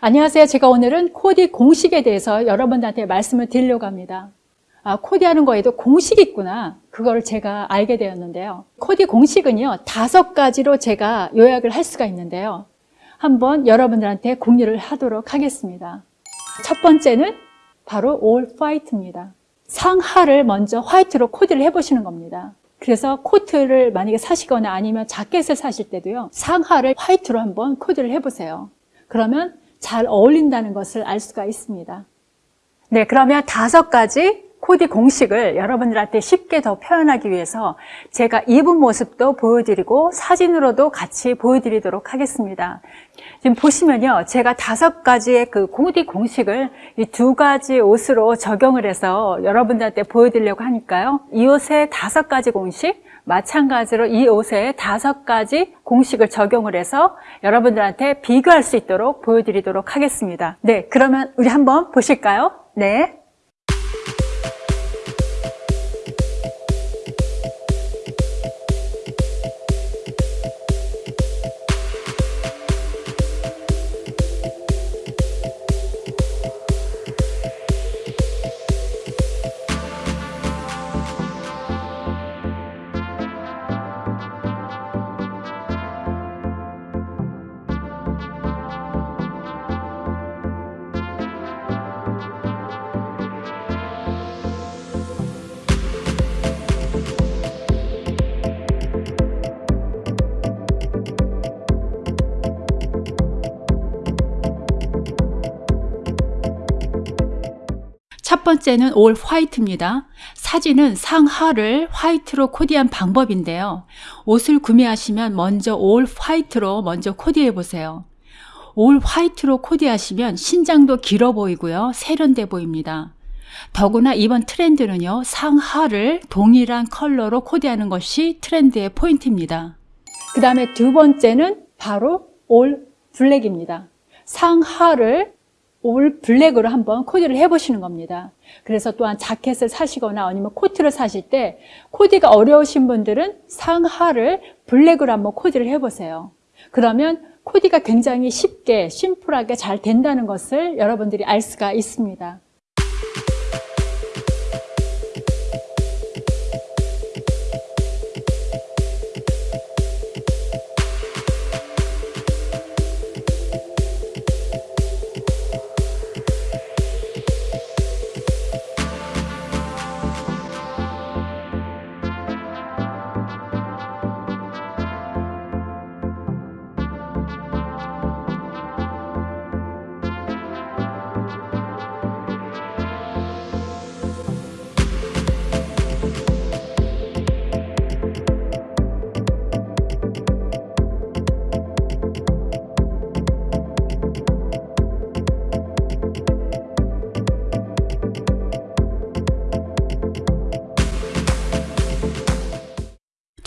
안녕하세요. 제가 오늘은 코디 공식에 대해서 여러분들한테 말씀을 드리려고 합니다. 아, 코디하는 거에도 공식이 있구나. 그거를 제가 알게 되었는데요. 코디 공식은요, 다섯 가지로 제가 요약을 할 수가 있는데요. 한번 여러분들한테 공유를 하도록 하겠습니다. 첫 번째는 바로 all white입니다. 상하를 먼저 화이트로 코디를 해보시는 겁니다. 그래서 코트를 만약에 사시거나 아니면 자켓을 사실 때도요, 상하를 화이트로 한번 코디를 해보세요. 그러면 잘 어울린다는 것을 알 수가 있습니다. 네, 그러면 다섯 가지 코디 공식을 여러분들한테 쉽게 더 표현하기 위해서 제가 입은 모습도 보여드리고 사진으로도 같이 보여드리도록 하겠습니다. 지금 보시면요. 제가 다섯 가지의 그 코디 공식을 이 두 가지 옷으로 적용을 해서 여러분들한테 보여드리려고 하니까요. 이 옷의 다섯 가지 공식, 마찬가지로 이 옷에 다섯 가지 공식을 적용을 해서 여러분들한테 비교할 수 있도록 보여드리도록 하겠습니다. 네, 그러면 우리 한번 보실까요? 네. 첫 번째는 올 화이트입니다. 사진은 상하를 화이트로 코디한 방법인데요. 옷을 구매하시면 먼저 올 화이트로 먼저 코디해 보세요. 올 화이트로 코디하시면 신장도 길어 보이고요. 세련돼 보입니다. 더구나 이번 트렌드는요. 상하를 동일한 컬러로 코디하는 것이 트렌드의 포인트입니다. 그 다음에 두 번째는 바로 올 블랙입니다. 상하를 올 블랙으로 한번 코디를 해보시는 겁니다. 그래서 또한 자켓을 사시거나 아니면 코트를 사실 때 코디가 어려우신 분들은 상하를 블랙으로 한번 코디를 해보세요. 그러면 코디가 굉장히 쉽게 심플하게 잘 된다는 것을 여러분들이 알 수가 있습니다.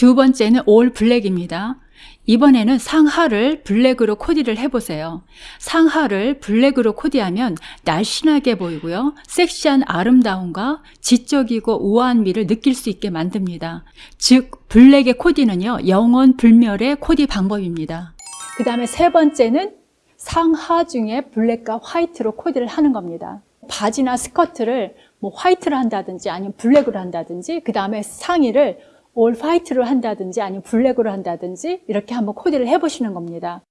두 번째는 all black입니다. 이번에는 상하를 블랙으로 코디를 해보세요. 상하를 블랙으로 코디하면 날씬하게 보이고요. 섹시한 아름다움과 지적이고 우아한 미를 느낄 수 있게 만듭니다. 즉 블랙의 코디는요. 영원 불멸의 코디 방법입니다. 그 다음에 세 번째는 상하 중에 블랙과 화이트로 코디를 하는 겁니다. 바지나 스커트를 뭐 화이트로 한다든지 아니면 블랙으로 한다든지 그 다음에 상의를 올 화이트로 한다든지 아니면 블랙으로 한다든지 이렇게 한번 코디를 해보시는 겁니다.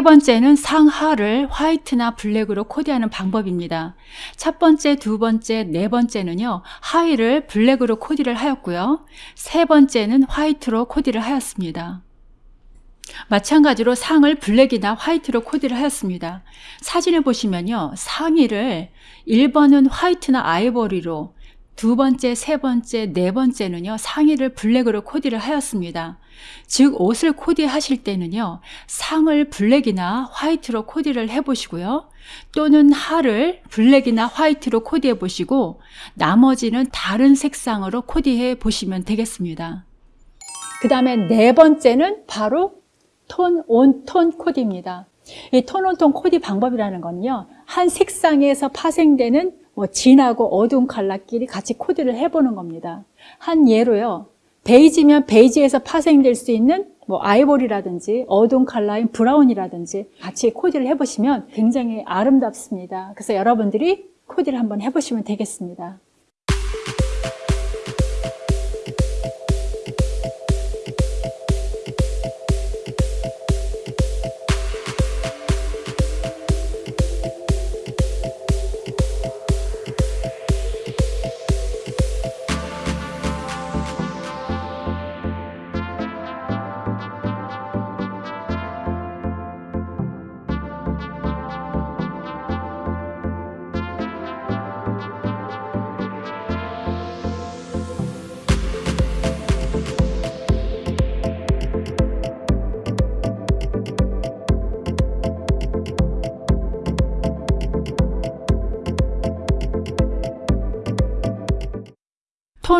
세 번째는 상하를 화이트나 블랙으로 코디하는 방법입니다. 첫 번째, 두 번째, 네 번째는요. 하의를 블랙으로 코디를 하였고요. 세 번째는 화이트로 코디를 하였습니다. 마찬가지로 상을 블랙이나 화이트로 코디를 하였습니다. 사진을 보시면요. 상의를 1번은 화이트나 아이보리로 두 번째, 세 번째, 네 번째는요, 상의를 블랙으로 코디를 하였습니다. 즉, 옷을 코디하실 때는요, 상을 블랙이나 화이트로 코디를 해보시고요. 또는 하를 블랙이나 화이트로 코디해 보시고, 나머지는 다른 색상으로 코디해 보시면 되겠습니다. 그 다음에 네 번째는 바로 톤, 온, 톤 코디입니다. 이 톤, 온, 톤 코디 방법이라는 건요, 한 색상에서 파생되는 뭐 진하고 어두운 컬러끼리 같이 코디를 해보는 겁니다. 한 예로요. 베이지면 베이지에서 파생될 수 있는 뭐 아이보리라든지 어두운 컬러인 브라운이라든지 같이 코디를 해보시면 굉장히 아름답습니다. 그래서 여러분들이 코디를 한번 해보시면 되겠습니다.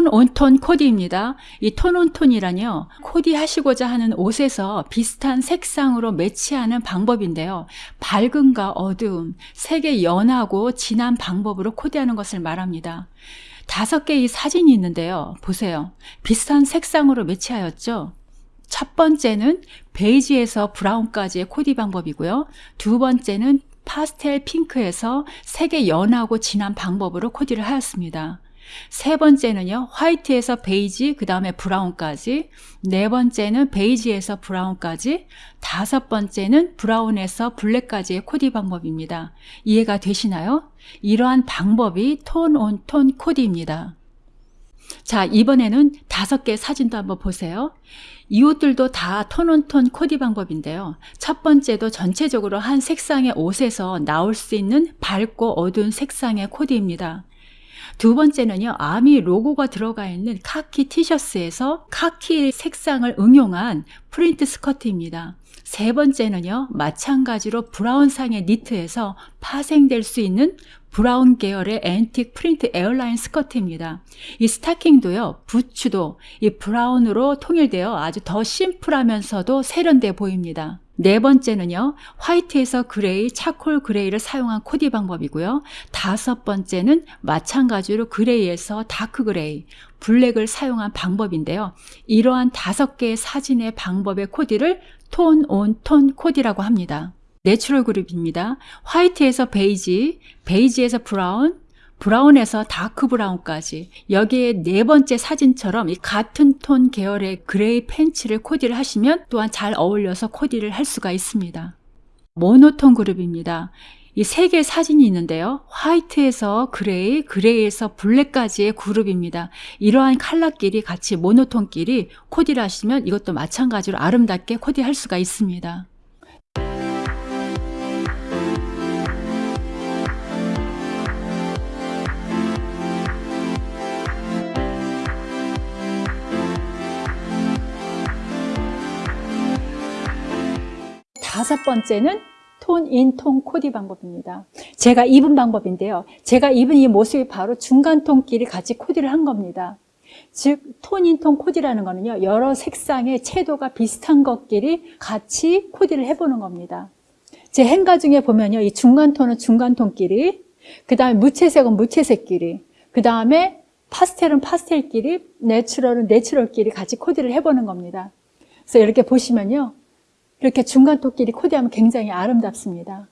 톤 온톤 코디입니다. 이톤 온톤이란요. 코디 하시고자 하는 옷에서 비슷한 색상으로 매치하는 방법인데요. 밝음과 어두움, 색의 연하고 진한 방법으로 코디하는 것을 말합니다. 다섯 개의 사진이 있는데요. 보세요. 비슷한 색상으로 매치하였죠? 첫 번째는 베이지에서 브라운까지의 코디 방법이고요. 두 번째는 파스텔 핑크에서 색의 연하고 진한 방법으로 코디를 하였습니다. 세 번째는요, 화이트에서 베이지, 그 다음에 브라운까지. 네 번째는 베이지에서 브라운까지. 다섯 번째는 브라운에서 블랙까지의 코디 방법입니다. 이해가 되시나요? 이러한 방법이 tone on tone 코디입니다. 자, 이번에는 다섯 개 사진도 한번 보세요. 이 옷들도 다 tone on tone 코디 방법인데요. 첫 번째도 전체적으로 한 색상의 옷에서 나올 수 있는 밝고 어두운 색상의 코디입니다. 두 번째는요, 아미 로고가 들어가 있는 카키 티셔츠에서 카키 색상을 응용한 프린트 스커트입니다. 세 번째는요, 마찬가지로 브라운상의 니트에서 파생될 수 있는 브라운 계열의 앤틱 프린트 A-line 스커트입니다. 이 스타킹도요, 부츠도 이 브라운으로 통일되어 아주 더 심플하면서도 세련돼 보입니다. 네 번째는요, 화이트에서 그레이, charcoal gray를 사용한 코디 방법이고요. 다섯 번째는 마찬가지로 그레이에서 dark gray, 블랙을 사용한 방법인데요. 이러한 다섯 개의 사진의 방법의 코디를 tone on tone 코디라고 합니다. natural 그룹입니다. 화이트에서 베이지, 베이지에서 브라운, 브라운에서 dark brown까지 여기에 네 번째 사진처럼 이 같은 톤 계열의 그레이 팬츠를 코디를 하시면 또한 잘 어울려서 코디를 할 수가 있습니다. 모노톤 그룹입니다. 이 세 개의 사진이 있는데요. 화이트에서 그레이, 그레이에서 블랙까지의 그룹입니다. 이러한 컬러끼리 같이 모노톤끼리 코디를 하시면 이것도 마찬가지로 아름답게 코디할 수가 있습니다. 다섯 번째는 tone in tone 코디 방법입니다. 제가 입은 방법인데요. 제가 입은 이 모습이 바로 중간 톤끼리 같이 코디를 한 겁니다. 즉, tone in tone 코디라는 거는요, 여러 색상의 채도가 비슷한 것끼리 같이 코디를 해보는 겁니다. 제 행거 중에 보면요, 이 중간 톤은 중간 톤끼리, 그 다음에 무채색은 무채색끼리, 그 다음에 파스텔은 파스텔끼리, natural은 natural끼리 같이 코디를 해보는 겁니다. 그래서 이렇게 보시면요, 이렇게 중간 토끼리 코디하면 굉장히 아름답습니다.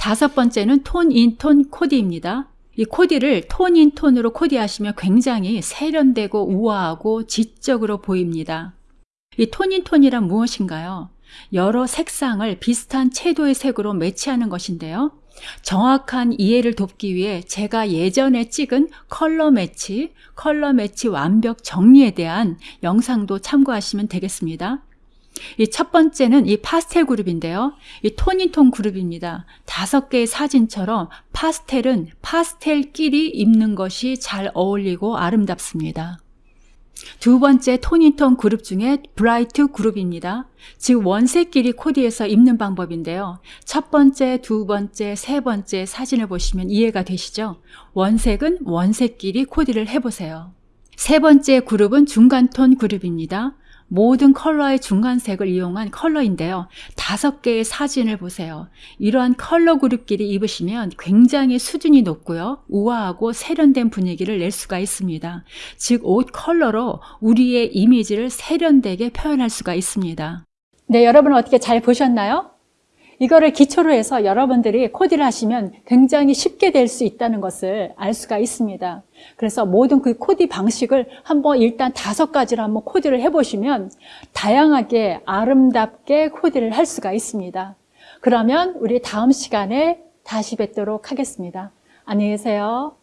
다섯 번째는 tone in tone 코디입니다. 이 코디를 tone in tone으로 코디하시면 굉장히 세련되고 우아하고 지적으로 보입니다. 이 tone in tone이란 무엇인가요? 여러 색상을 비슷한 채도의 색으로 매치하는 것인데요. 정확한 이해를 돕기 위해 제가 예전에 찍은 color match, color match 완벽 정리에 대한 영상도 참고하시면 되겠습니다. 이 첫 번째는 이 파스텔 그룹인데요. 이 톤인톤 그룹입니다. 다섯 개의 사진처럼 파스텔은 파스텔끼리 입는 것이 잘 어울리고 아름답습니다. 두 번째 톤인톤 그룹 중에 브라이트 그룹입니다. 즉 원색끼리 코디해서 입는 방법인데요. 첫 번째, 두 번째, 세 번째 사진을 보시면 이해가 되시죠? 원색은 원색끼리 코디를 해보세요. 세 번째 그룹은 중간톤 그룹입니다. 모든 컬러의 중간색을 이용한 컬러인데요. 다섯 개의 사진을 보세요. 이러한 컬러 그룹끼리 입으시면 굉장히 수준이 높고요. 우아하고 세련된 분위기를 낼 수가 있습니다. 즉, 옷 컬러로 우리의 이미지를 세련되게 표현할 수가 있습니다. 네, 여러분 어떻게 잘 보셨나요? 이거를 기초로 해서 여러분들이 코디를 하시면 굉장히 쉽게 될 수 있다는 것을 알 수가 있습니다. 그래서 모든 그 코디 방식을 한번 일단 다섯 가지로 한번 코디를 해보시면 다양하게 아름답게 코디를 할 수가 있습니다. 그러면 우리 다음 시간에 다시 뵙도록 하겠습니다. 안녕히 계세요.